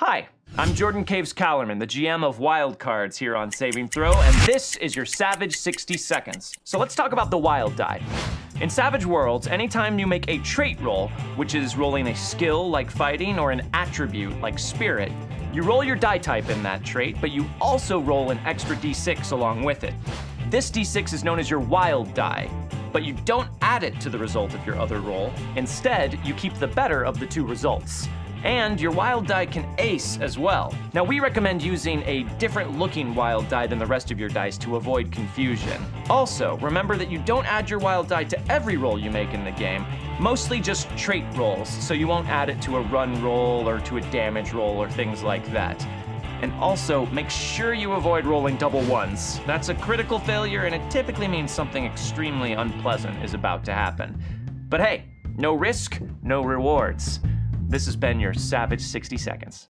Hi, I'm Jordan Caves Callerman, the GM of Wild Cards here on Saving Throw, and this is your Savage 60 Seconds. So let's talk about the Wild Die. In Savage Worlds, anytime you make a trait roll, which is rolling a skill like fighting or an attribute like spirit, you roll your die type in that trait, but you also roll an extra d6 along with it. This d6 is known as your wild die, but you don't add it to the result of your other roll. Instead, you keep the better of the two results. And your wild die can ace as well. Now we recommend using a different looking wild die than the rest of your dice to avoid confusion. Also, remember that you don't add your wild die to every roll you make in the game, mostly just trait rolls, so you won't add it to a run roll or to a damage roll or things like that. And also, make sure you avoid rolling double ones. That's a critical failure and it typically means something extremely unpleasant is about to happen. But hey, no risk, no rewards. This has been your Savage 60 Seconds.